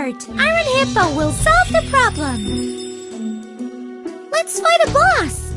Iron Hippo will solve the problem! Let's fight a boss!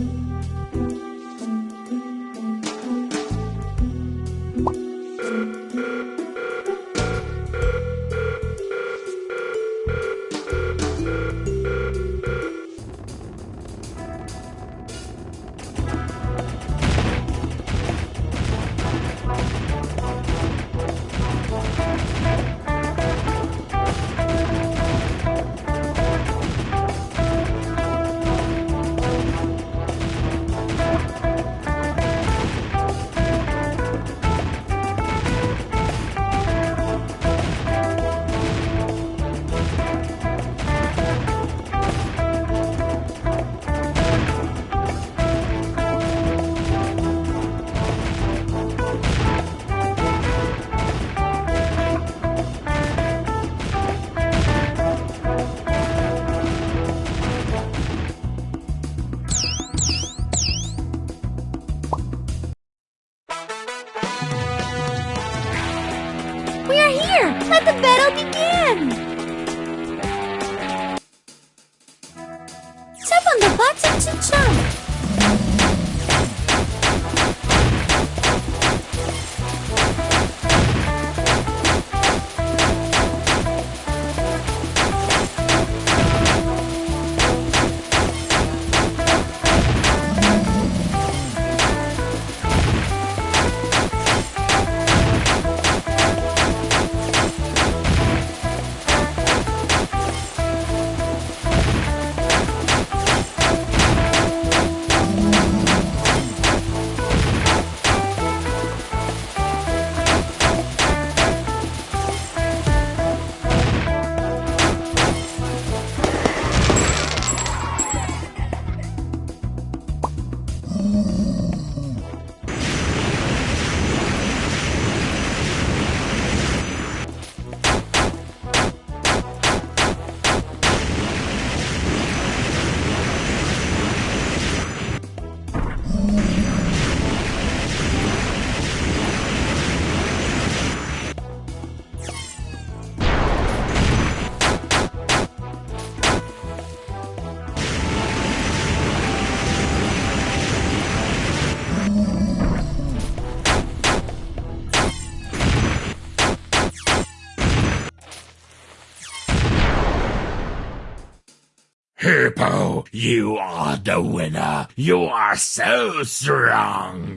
We are here! Let the battle begin! Tap on the button to jump! Hippo, you are the winner. You are so strong.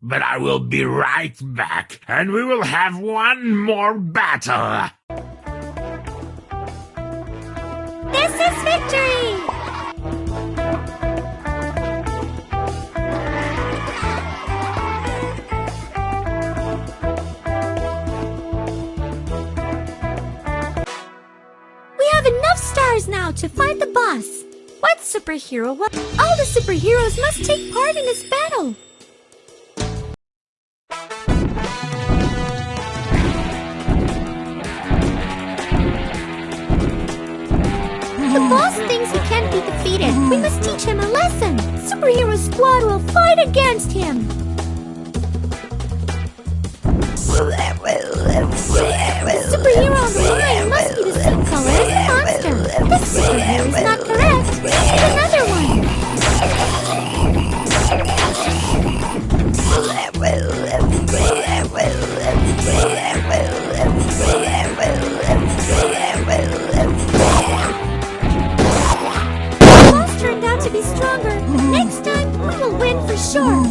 But I will be right back, and we will have one more battle. This is victory! Stars now to find the boss. What superhero? What? All the superheroes must take part in this battle. The boss thinks he can't be defeated. We must teach him a lesson. Superhero Squad will fight against him. Superhero This is not correct. Need another one. The boss turned out to be stronger. Next time, we will win for sure.